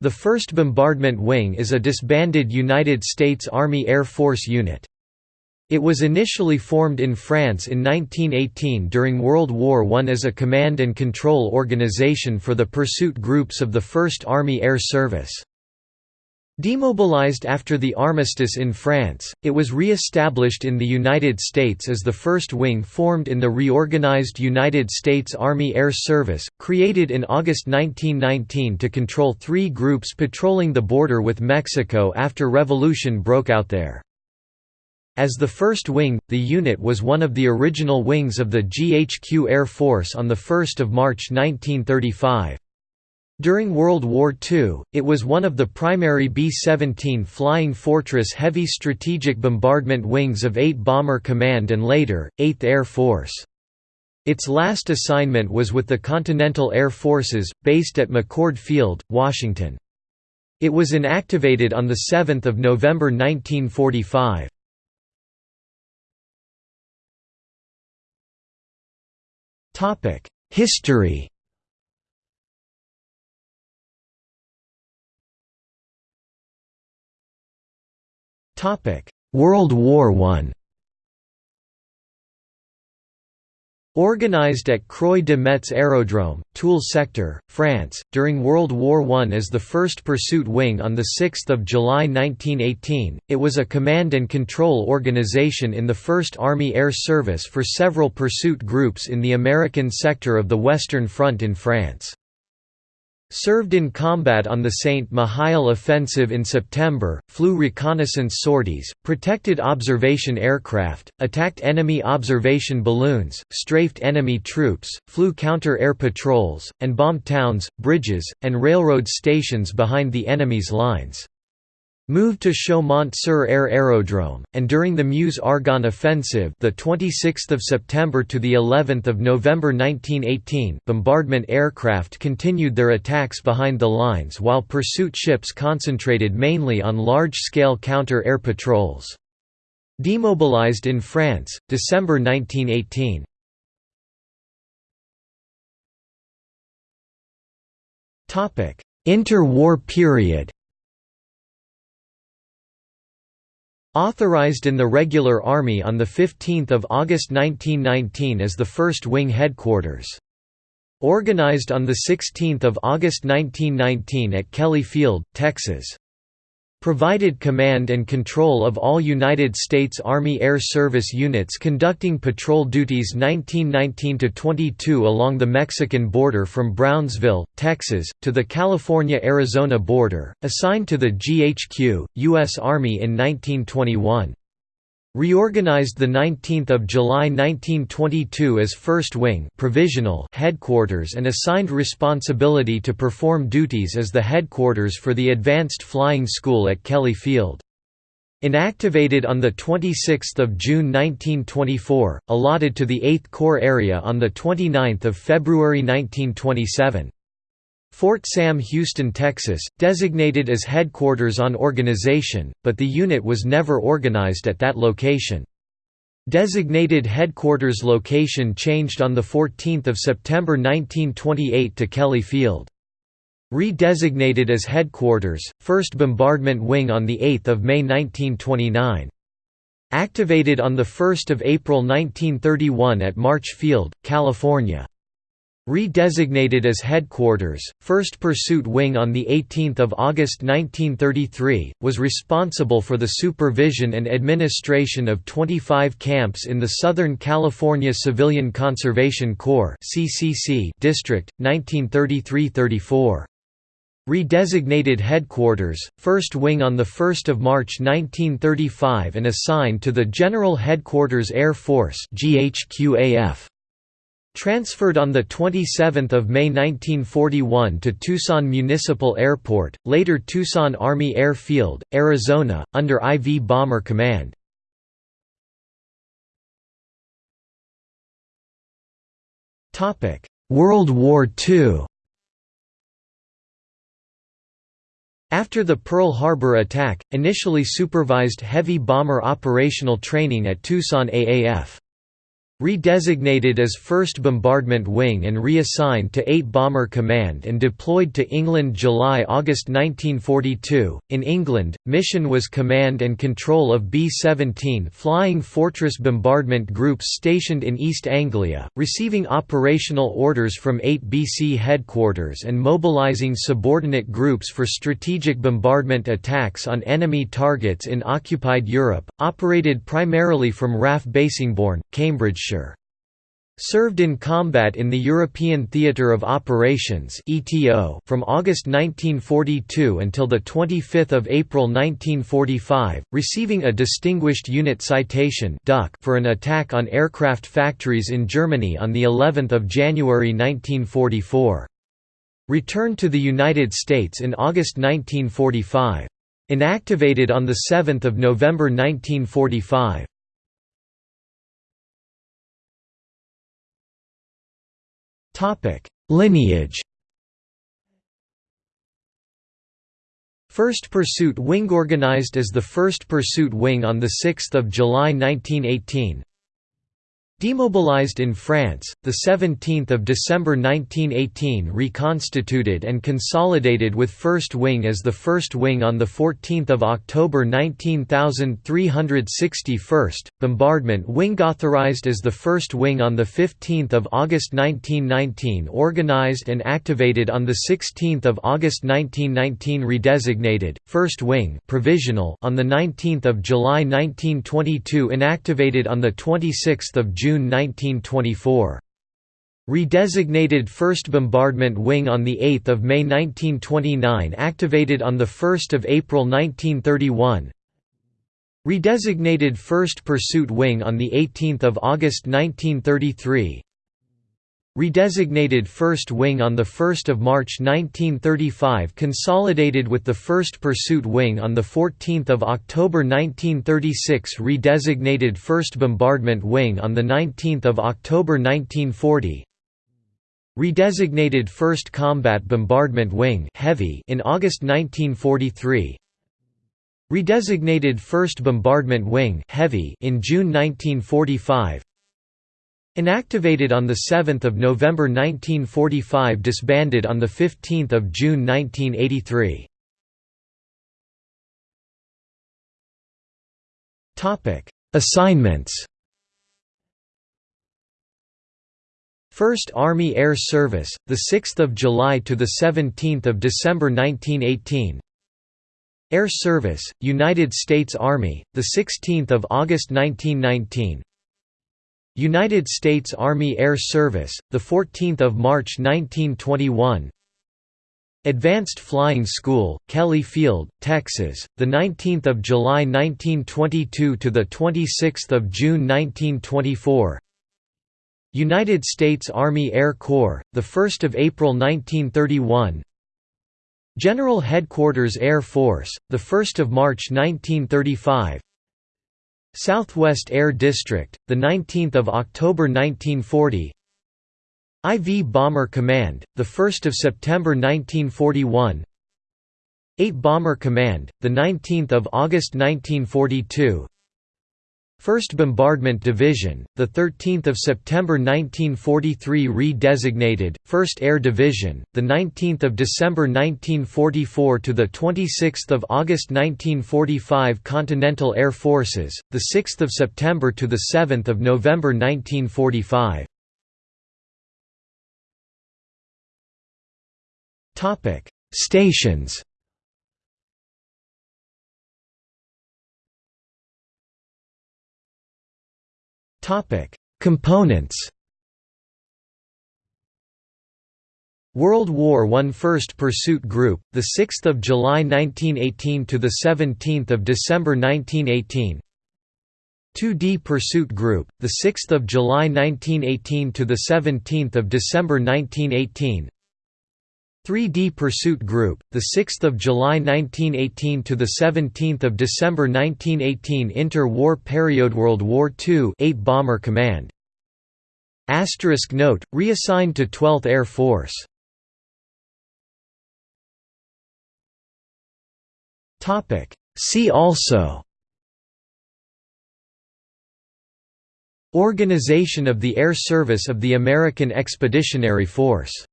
The 1st Bombardment Wing is a disbanded United States Army Air Force unit. It was initially formed in France in 1918 during World War I as a command and control organization for the pursuit groups of the 1st Army Air Service. Demobilized after the armistice in France, it was re-established in the United States as the first wing formed in the reorganized United States Army Air Service, created in August 1919 to control three groups patrolling the border with Mexico after revolution broke out there. As the first wing, the unit was one of the original wings of the GHQ Air Force on 1 March 1935. During World War II, it was one of the primary B-17 Flying Fortress heavy strategic bombardment wings of 8 Bomber Command and later, 8th Air Force. Its last assignment was with the Continental Air Forces, based at McChord Field, Washington. It was inactivated on 7 November 1945. History World War I Organized at Croix de Metz Aerodrome, Toul sector, France, during World War I as the 1st Pursuit Wing on 6 July 1918, it was a command and control organization in the 1st Army Air Service for several pursuit groups in the American sector of the Western Front in France. Served in combat on the St. Mihiel offensive in September, flew reconnaissance sorties, protected observation aircraft, attacked enemy observation balloons, strafed enemy troops, flew counter-air patrols, and bombed towns, bridges, and railroad stations behind the enemy's lines. Moved to Chaumont-sur-Aire Aerodrome, and during the Meuse-Argonne offensive, the 26th of September to the 11th of November 1918, bombardment aircraft continued their attacks behind the lines while pursuit ships concentrated mainly on large-scale counter-air patrols. Demobilized in France, December 1918. Topic: Interwar period. Authorized in the Regular Army on 15 August 1919 as the 1st Wing Headquarters. Organized on 16 August 1919 at Kelly Field, Texas. Provided command and control of all United States Army Air Service units conducting patrol duties 1919–22 along the Mexican border from Brownsville, Texas, to the California–Arizona border, assigned to the GHQ, U.S. Army in 1921. Reorganized 19 July 1922 as 1st Wing provisional headquarters and assigned responsibility to perform duties as the headquarters for the Advanced Flying School at Kelly Field. Inactivated on 26 June 1924, allotted to the 8th Corps area on 29 February 1927. Fort Sam Houston, Texas, designated as headquarters on organization, but the unit was never organized at that location. Designated headquarters location changed on 14 September 1928 to Kelly Field. Redesignated as headquarters, 1st Bombardment Wing on 8 May 1929. Activated on 1 April 1931 at March Field, California. Redesignated as headquarters, 1st Pursuit Wing on 18 August 1933, was responsible for the supervision and administration of 25 camps in the Southern California Civilian Conservation Corps district, 1933–34. Redesignated headquarters, 1st Wing on 1 March 1935 and assigned to the General Headquarters Air Force GHQAF. Transferred on 27 May 1941 to Tucson Municipal Airport, later Tucson Army Air Field, Arizona, under IV Bomber Command. World War II After the Pearl Harbor attack, initially supervised heavy bomber operational training at Tucson AAF. Redesignated as 1st Bombardment Wing and reassigned to 8 Bomber Command and deployed to England July–August 1942. In England, mission was command and control of B-17 Flying Fortress bombardment groups stationed in East Anglia, receiving operational orders from 8 BC headquarters and mobilising subordinate groups for strategic bombardment attacks on enemy targets in occupied Europe, operated primarily from RAF Bassingbourn, Cambridge Served in combat in the European Theatre of Operations from August 1942 until 25 April 1945, receiving a Distinguished Unit Citation for an attack on aircraft factories in Germany on of January 1944. Returned to the United States in August 1945. Inactivated on 7 November 1945. Lineage First Pursuit Wing organized as the 1st Pursuit Wing on 6 July 1918 Demobilized in France, 17 December 1918 reconstituted and consolidated with 1st Wing as the 1st Wing on 14 October 19361st, Bombardment Wing authorized as the 1st Wing on 15 August 1919 organized and activated on 16 August 1919 redesignated, 1st Wing provisional on 19 July 1922 inactivated on 26 June June 1924. Redesignated 1st Bombardment Wing on 8 May 1929 activated on 1 April 1931 Redesignated 1st Pursuit Wing on 18 August 1933 Redesignated 1st Wing on 1 March 1935 consolidated with the 1st Pursuit Wing on 14 October 1936 Redesignated 1st Bombardment Wing on 19 October 1940 Redesignated 1st Combat Bombardment Wing Heavy in August 1943 Redesignated 1st Bombardment Wing Heavy in June 1945 Inactivated on 7 November 1945 disbanded on 15 June 1983 Assignments. 1st Army Air Service, 6 July to 17 December 1918 Air Service, United States Army, 16 August 1919 United States Army Air Service, 14 March 1921 Advanced Flying School, Kelly Field, Texas, 19 July 1922 to 26 June 1924 United States Army Air Corps, 1 April 1931 General Headquarters Air Force, 1 March 1935 Southwest Air District, 19 October 1940 IV Bomber Command, 1 September 1941 8 Bomber Command, the 19 August 1942 1st Bombardment Division, 13 September 1943 re-designated, 1st Air Division, 19 December 1944 to 26 August 1945 Continental Air Forces, 6 September to 7 November 1945 Stations Components World War I First Pursuit Group, the 6 July 1918 to the 17 December 1918 2D Pursuit Group, the 6 July 1918 to the 17 December 1918 3D Pursuit Group, the 6 July 1918 to the 17 December 1918 Inter-war period World War II 8 Bomber Command. Asterisk note, reassigned to 12th Air Force. Topic See also Organization of the Air Service of the American Expeditionary Force